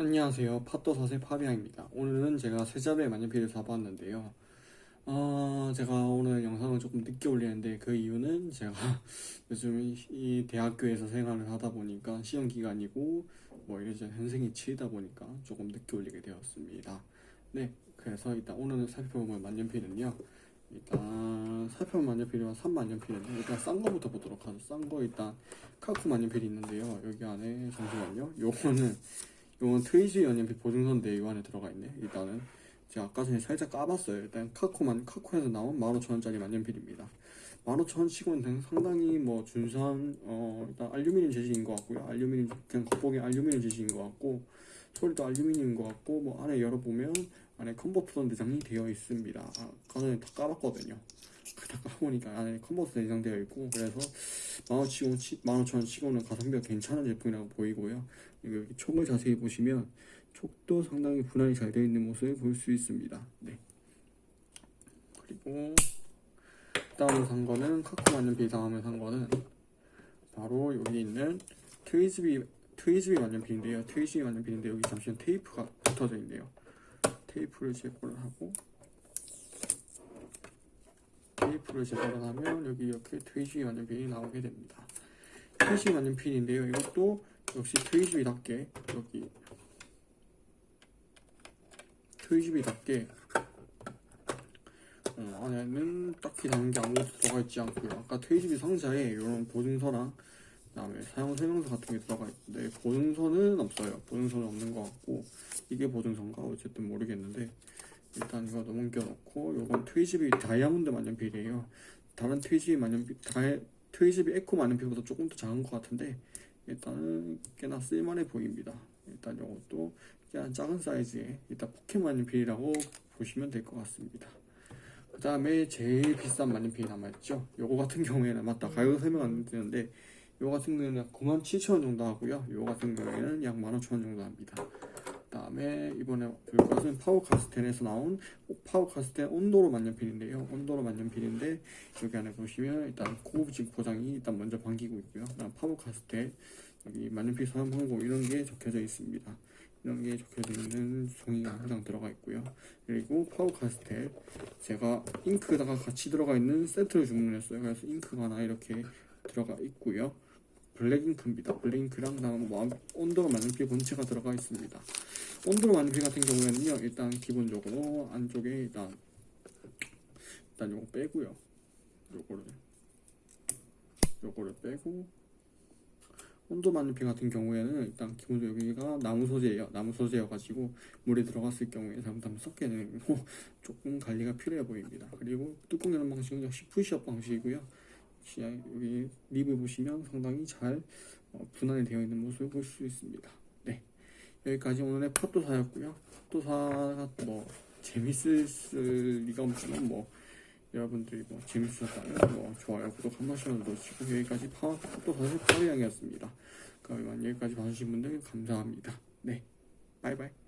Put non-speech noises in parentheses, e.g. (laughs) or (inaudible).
안녕하세요. 팟도사세 파비앙입니다. 오늘은 제가 세자루의 만년필을 사봤는데요. 어, 제가 오늘 영상을 조금 늦게 올리는데 그 이유는 제가 (laughs) 요즘 이 대학교에서 생활을 하다 보니까 시험 기간이고 뭐 이래저래 현생이 치이다 보니까 조금 늦게 올리게 되었습니다. 네 그래서 일단 오늘 살펴볼 만년필은요. 일단 살펴볼 만년필이면 3만년필인데 일단 싼 거부터 보도록 하죠. 싼 거 일단 카쿠 만년필이 있는데요. 여기 안에 잠시만요. 요거는 이건 트위지 연연필 보증서인데 이 안에 들어가 있네 일단은. 제가 아까 전에 살짝 까봤어요. 일단 카코만 카코에서 나온 15,000원짜리 만년필입니다. 15,000원 치고는 상당히 뭐 준수한 어 일단 알루미늄 재질인 것 같고요. 알루미늄 그냥 겉보기 알루미늄 재질인 것 같고 소리도 알루미늄인 것 같고 뭐 안에 열어보면 안에 컨버터 내장이 되어 있습니다 아, 전에 다 까봤거든요 다 까보니까 안에 컨버터 내장되어 있고 그래서 15,000원 15,000원 치고는 가성비가 괜찮은 제품이라고 보이고요 여기 촉을 자세히 보시면 촉도 상당히 분할이 잘 되어 있는 모습을 볼 수 있습니다. 네. 그리고 다음에 산 거는 카코 만년필 다음에 산 거는 바로 여기 있는 트위즈비 트위즈비 만년필인데요. 트위즈비 만년필인데 여기 잠시만 테이프가 붙어져 있네요. 테이프를 제거를 하고 테이프를 제거를 하면 여기 이렇게 트위즈비 만년필이 나오게 됩니다. 트위즈비 만년필인데요. 이것도 역시 트위즈비답게 여기 트위즈비답게 어, 안에는 딱히 다른 게 아무것도 들어가 있지 않고요 아까 트위즈비 상자에 이런 보증서랑 그 다음에 사용 설명서 같은 게 들어가 있는데 보증서는 없어요. 보증서는 없는 것 같고 이게 보증서인가 어쨌든 모르겠는데 일단 이거 넘겨놓고 요건 트위스비 다이아몬드 만년필이에요. 다른 트위스비 만년필 다이, 트위스비 에코 만년필보다 조금 더 작은 것 같은데 일단은 꽤나 쓸만해 보입니다. 일단 이것도 그냥 작은 사이즈의 일단 포켓 만년필이라고 보시면 될 것 같습니다. 그 다음에 제일 비싼 만년필이 남아있죠? 요거 같은 경우에는 맞다 가격 설명 안 드렸는데 요거 같은 경우에는 97,000원 정도 하고요. 요거 같은 경우에는 약 15,000원 정도 합니다. 그 다음에 이번에 볼 것은 파버카스텔에서 나온 파버카스텔 온도로 만년필인데요. 온도로 만년필인데 여기 안에 보시면 일단 고급진 포장이 일단 먼저 반기고 있고요. 그다음 파버카스텔 여기 만년필 사용 방법 이런 게 적혀져 있습니다. 이런 게 적혀져 있는 종이가 항상 들어가 있고요. 그리고 파버카스텔 제가 잉크가 같이 들어가 있는 세트를 주문했어요. 그래서 잉크가 하나 이렇게 들어가 있고요 블랙잉크입니다. 블랙잉크랑 다음 뭐 온도로 만년필 본체가 들어가 있습니다. 온도로 만년필 같은 경우에는요 일단 기본적으로 안쪽에 일단 일단 요거 빼고요. 요거를 요거를 빼고 온도 만년필 같은 경우에는 일단 기본적으로 여기가 나무 소재예요. 나무 소재여 가지고 물에 들어갔을 경우에 잘못하면 섞게 되고 (laughs) 조금 관리가 필요해 보입니다. 그리고 뚜껑 여는 방식은 역시 푸시업 방식이고요 여기 립을 보시면 상당히 잘 어, 분할이 되어 있는 모습을 볼 수 있습니다. 네. 여기까지 오늘의 팟도사였고요. 팟도사가 뭐 재밌을 리가 없지만 뭐 여러분들이 뭐 재밌으셨다면 뭐 좋아요 구독 한 번씩만 눌러주시고 여기까지 팟도사의 파리양이었습니다. 그러면 여기까지 봐주신 분들 감사합니다. 네. 바이바이